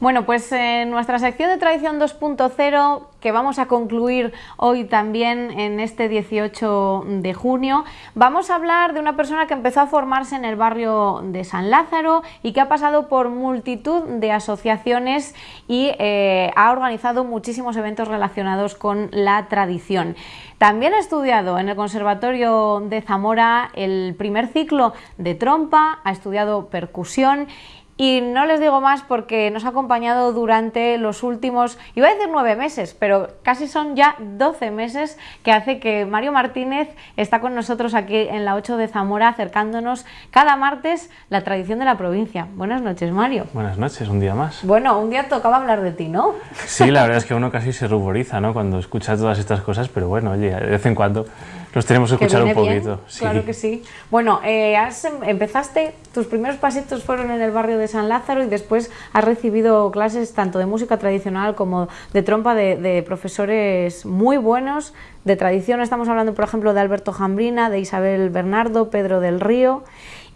Bueno, pues en nuestra sección de Tradición 2.0, que vamos a concluir hoy también en este 18 de junio, vamos a hablar de una persona que empezó a formarse en el barrio de San Lázaro y que ha pasado por multitud de asociaciones y eh, ha organizado muchísimos eventos relacionados con la tradición. También ha estudiado en el Conservatorio de Zamora el primer ciclo de trompa, ha estudiado percusión y no les digo más porque nos ha acompañado durante los últimos, iba a decir nueve meses, pero casi son ya doce meses que hace que Mario Martínez está con nosotros aquí en la 8 de Zamora acercándonos cada martes la tradición de la provincia. Buenas noches, Mario. Buenas noches, un día más. Bueno, un día tocaba hablar de ti, ¿no? Sí, la verdad es que uno casi se ruboriza, ¿no? Cuando escucha todas estas cosas, pero bueno, oye, de vez en cuando los tenemos que escuchar un poquito. Claro que sí. Bueno, eh, em, empezaste, tus primeros pasitos fueron en el barrio de San Lázaro y después has recibido clases tanto de música tradicional como de trompa de, profesores muy buenos. De tradición estamos hablando, por ejemplo, de Alberto Jambrina, de Isabel Bernardo, Pedro del Río.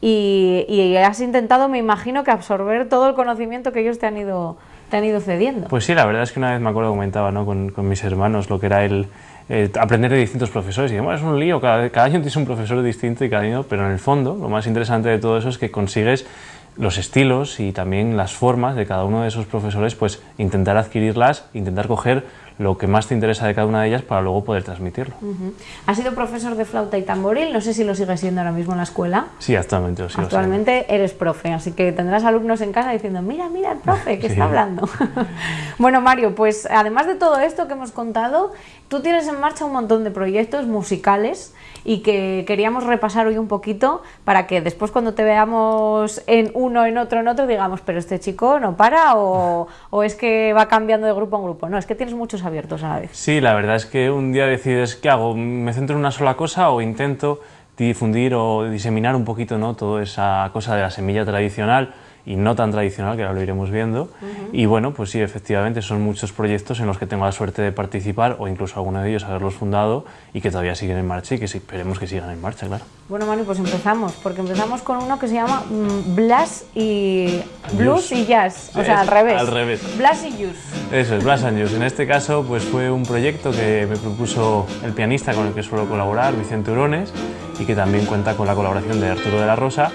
Y, y, has intentado, me imagino, que absorber todo el conocimiento que ellos te han ido, te han ido cediendo. Pues sí, la verdad es que una vez me acuerdo comentaba ¿no? con, con mis hermanos lo que era el, eh, aprender de distintos profesores. Y bueno, es un lío, cada, cada, año tienes un profesor distinto y cada año, pero en el fondo lo más interesante de todo eso es que consigues los estilos y también las formas de cada uno de esos profesores, pues intentar adquirirlas, intentar coger lo que más te interesa de cada una de ellas para luego poder transmitirlo. ¿Has sido profesor de flauta y tamboril? No sé si lo sigues siendo ahora mismo en la escuela. Sí, actualmente lo sigo Actualmente eres profe, así que tendrás alumnos en casa diciendo, mira, mira el profe que está hablando. bueno, Mario, pues además de todo esto que hemos contado, tú tienes en marcha un montón de proyectos musicales y que queríamos repasar hoy un poquito para que después cuando te veamos en uno, en otro, en otro, digamos, pero este chico no para o, o es que va cambiando de grupo en grupo. No, es que tienes muchos abiertos a la vez. Sí, la verdad es que un día decides, ¿qué hago? ¿Me centro en una sola cosa o intento difundir o diseminar un poquito ¿no? toda esa cosa de la semilla tradicional? Y no tan tradicional, que ahora lo iremos viendo. Y bueno, pues sí, efectivamente, son muchos proyectos en los que tengo la suerte de participar o incluso alguno de ellos haberlos fundado y que todavía siguen en marcha y que esperemos que sigan en marcha, claro. Bueno, Manu, pues empezamos, porque empezamos con uno que se llama mm, Blas y Blues, y Jazz, o sea, al revés. Al revés. Blas y Jazz. Eso es, Blas and Jazz. En este caso, pues fue un proyecto que me propuso el pianista con el que suelo colaborar, Vicente Urones, y que también cuenta con la colaboración de Arturo de la Rosa,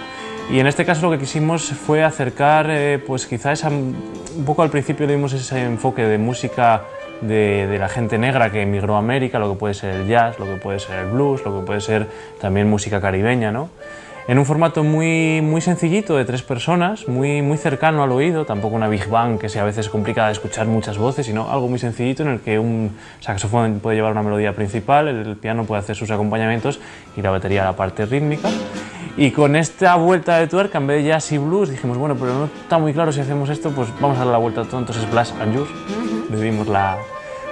y en este caso lo que quisimos fue acercar, eh, pues quizás un poco al principio dimos ese enfoque de música de, de, la gente negra que emigró a América, lo que puede ser el jazz, lo que puede ser el blues, lo que puede ser también música caribeña, ¿no? en un formato muy, muy sencillito de tres personas, muy, muy cercano al oído, tampoco una big bang que sea a veces complicada de escuchar muchas voces, sino algo muy sencillito en el que un saxofón puede llevar una melodía principal, el piano puede hacer sus acompañamientos y la batería la parte rítmica. Y con esta vuelta de tuerca, en vez de jazz y blues, dijimos, bueno, pero no está muy claro si hacemos esto, pues vamos a dar la vuelta a todo, entonces Blast and Juice, le dimos la,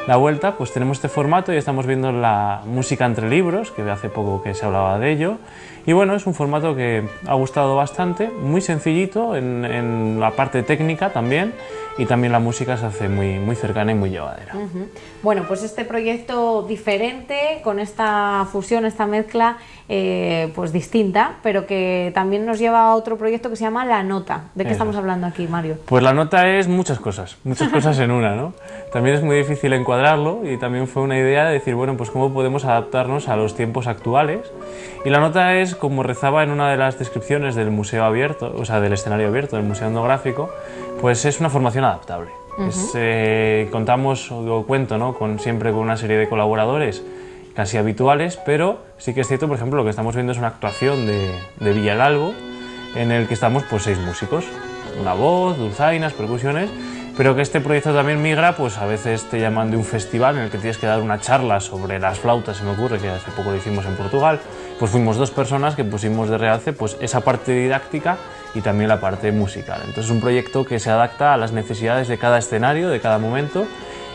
la vuelta, pues tenemos este formato y estamos viendo la música entre libros, que hace poco que se hablaba de ello. Y bueno, es un formato que ha gustado bastante, muy sencillito en, en la parte técnica también y también la música se hace muy, muy cercana y muy llevadera. Bueno, pues este proyecto diferente, con esta fusión, esta mezcla, eh, pues distinta, pero que también nos lleva a otro proyecto que se llama La Nota. ¿De qué estamos hablando aquí, Mario? Pues La Nota es muchas cosas, muchas cosas en una, ¿no? También es muy difícil encuadrarlo y también fue una idea de decir, bueno, pues cómo podemos adaptarnos a los tiempos actuales. Y La Nota es, como rezaba en una de las descripciones del museo abierto, o sea, del escenario abierto, del museo etnográfico, pues es una formación adaptable. Eh, contamos, o cuento, ¿no? con, siempre con una serie de colaboradores casi habituales, pero sí que es cierto, por ejemplo, lo que estamos viendo es una actuación de, de Villalalbo, en el que estamos pues seis músicos, una voz, dulzainas, percusiones, pero que este proyecto también migra, pues a veces te llaman de un festival en el que tienes que dar una charla sobre las flautas, se me ocurre, que hace poco lo hicimos en Portugal, pues fuimos dos personas que pusimos de realce pues esa parte didáctica y también la parte musical. Entonces es un proyecto que se adapta a las necesidades de cada escenario, de cada momento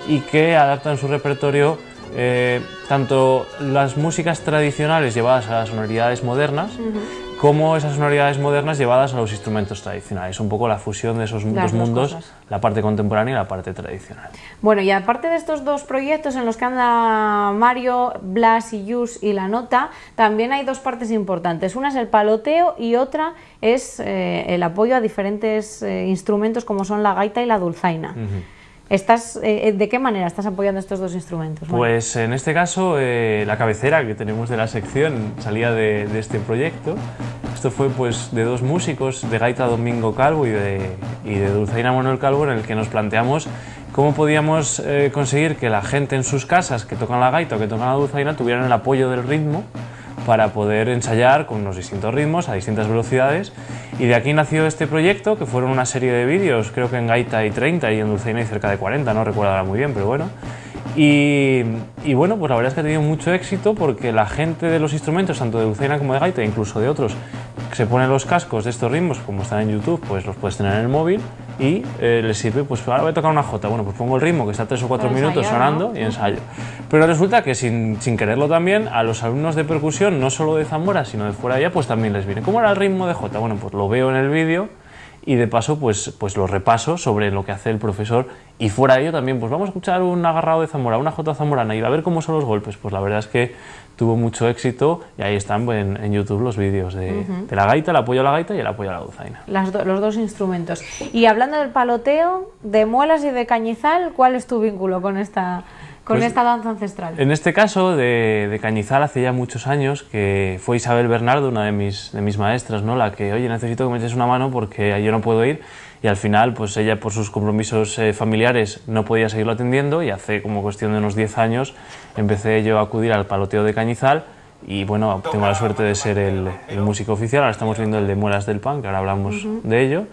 y que adapta en su repertorio eh, tanto las músicas tradicionales llevadas a las sonoridades modernas como esas sonoridades modernas llevadas a los instrumentos tradicionales. Un poco la fusión de esos dos mundos, la parte contemporánea y la parte tradicional. Bueno, y aparte de estos dos proyectos en los que anda Mario, Blas y Yus y la nota, también hay dos partes importantes. Una es el paloteo y otra es eh, el apoyo a diferentes eh, instrumentos como son la gaita y la dulzaina. Estás, eh, eh, ¿De qué manera estás apoyando estos dos instrumentos? Pues en este caso eh, la cabecera que tenemos de la sección salía de, este proyecto. Esto fue pues de dos músicos, de gaita Domingo Calvo y de, y de Dulzaina Manuel Calvo, en el que nos planteamos cómo podíamos conseguir que la gente en sus casas que tocan la gaita o que tocan la dulzaina tuvieran el apoyo del ritmo para poder ensayar con unos distintos ritmos a distintas velocidades y de aquí nació este proyecto que fueron una serie de vídeos, creo que en Gaita hay 30 y en Dulceina hay cerca de 40, no recuerdo ahora muy bien, pero bueno. Y, y, bueno, pues la verdad es que ha tenido mucho éxito porque la gente de los instrumentos, tanto de Dulceina como de Gaita, incluso de otros, se ponen los cascos de estos ritmos, como están en YouTube, pues los puedes tener en el móvil y eh, les sirve, pues ahora voy a tocar una J, bueno, pues pongo el ritmo que está 3 o 4 minutos sonando y ensayo. Pero resulta que sin, sin, quererlo también, a los alumnos de percusión, no solo de Zamora, sino de fuera de allá, pues también les viene. ¿Cómo era el ritmo de J? Bueno, pues lo veo en el vídeo y de paso pues, pues lo repaso sobre lo que hace el profesor y fuera de ello también pues vamos a escuchar un agarrado de Zamora, una J zamorana y a ver cómo son los golpes, pues la verdad es que tuvo mucho éxito y ahí están en, YouTube los vídeos de, la gaita, el apoyo a la gaita y el apoyo a la dulzaina. los dos instrumentos. Y hablando del paloteo, de muelas y de cañizal, ¿cuál es tu vínculo con esta con pues esta danza ancestral. En este caso de, Cañizal hace ya muchos años que fue Isabel Bernardo, una de mis, de mis maestras, ¿no? la que, oye, necesito que me eches una mano porque yo no puedo ir y al final pues ella por sus compromisos eh, familiares no podía seguirlo atendiendo y hace como cuestión de unos 10 años empecé yo a acudir al paloteo de Cañizal y bueno, tengo la suerte de ser el, músico oficial, ahora estamos viendo el de Muelas del Pan, que ahora hablamos de ello.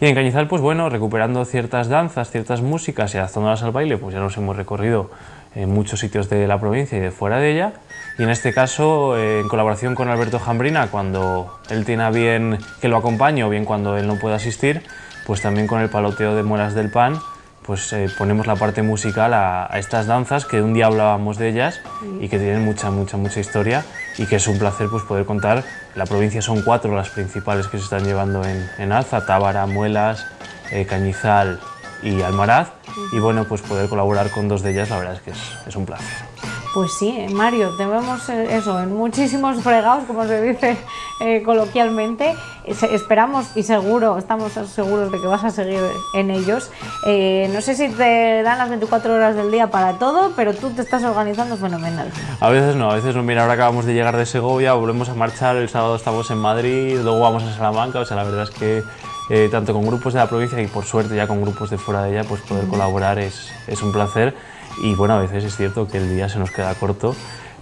Y en Cañizal, pues bueno, recuperando ciertas danzas, ciertas músicas y adaptándolas al baile, pues ya nos hemos recorrido en muchos sitios de la provincia y de fuera de ella. Y en este caso, eh, en colaboración con Alberto Jambrina, cuando él tiene a bien que lo acompañe o bien cuando él no pueda asistir, pues también con el paloteo de Muelas del Pan, pues eh, ponemos la parte musical a, estas danzas que un día hablábamos de ellas y que tienen mucha, mucha, mucha historia y que es un placer pues, poder contar. La provincia son cuatro las principales que se están llevando en, alza, Tábara, Muelas, eh, Cañizal y Almaraz y bueno, pues poder colaborar con dos de ellas la verdad es que es, un placer. Pues sí, Mario, te vemos eh, eso, en muchísimos fregados, como se dice eh, coloquialmente. Esperamos y seguro, estamos seguros de que vas a seguir en ellos. Eh, no sé si te dan las 24 horas del día para todo, pero tú te estás organizando fenomenal. A veces no, a veces no. Mira, ahora acabamos de llegar de Segovia, volvemos a marchar, el sábado estamos en Madrid, luego vamos a Salamanca, o sea, la verdad es que eh, tanto con grupos de la provincia y por suerte ya con grupos de fuera de ella, pues poder colaborar es, es un placer y bueno, a veces es cierto que el día se nos queda corto,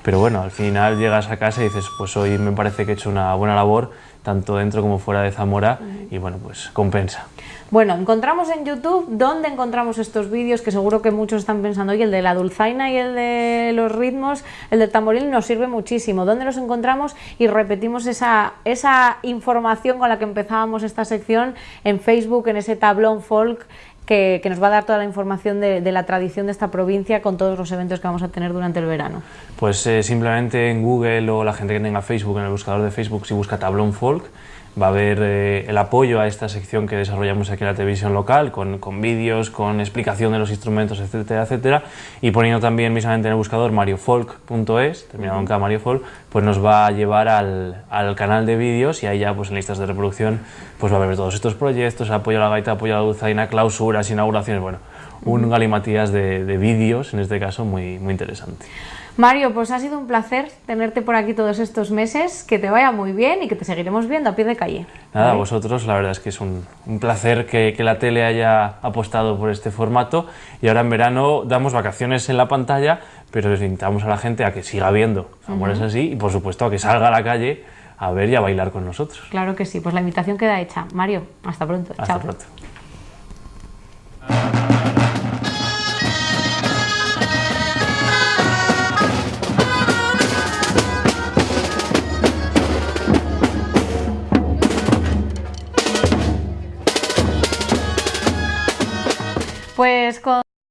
pero bueno, al final llegas a casa y dices, pues hoy me parece que he hecho una buena labor, tanto dentro como fuera de Zamora, y bueno, pues compensa. Bueno, encontramos en YouTube, ¿dónde encontramos estos vídeos? Que seguro que muchos están pensando, oye, el de la dulzaina y el de los ritmos, el del tamboril nos sirve muchísimo. ¿Dónde los encontramos? Y repetimos esa, esa información con la que empezábamos esta sección en Facebook, en ese tablón folk, que, nos va a dar toda la información de, la tradición de esta provincia con todos los eventos que vamos a tener durante el verano. Pues eh, simplemente en Google o la gente que tenga Facebook, en el buscador de Facebook, si busca tablón folk, va a haber eh, el apoyo a esta sección que desarrollamos aquí en la televisión local, con, con vídeos, con explicación de los instrumentos, etcétera, etcétera, y poniendo también mismamente en el buscador mariofolk.es, terminado en K, Folk, pues nos va a llevar al, al canal de vídeos y ahí ya pues en listas de reproducción pues va a haber todos estos proyectos, apoyo a la gaita, apoyo a la dulzaina, clausuras, inauguraciones, bueno, un galimatías de, de vídeos, en este caso, muy, muy interesante. Mario, pues ha sido un placer tenerte por aquí todos estos meses, que te vaya muy bien y que te seguiremos viendo a pie de calle. Nada, vosotros, la verdad es que es un, placer que, la tele haya apostado por este formato y ahora en verano damos vacaciones en la pantalla, pero les invitamos a la gente a que siga viendo Amores así y por supuesto a que salga a la calle a ver y a bailar con nosotros. Claro que sí, pues la invitación queda hecha. Mario, hasta pronto. Hasta pronto. Pues con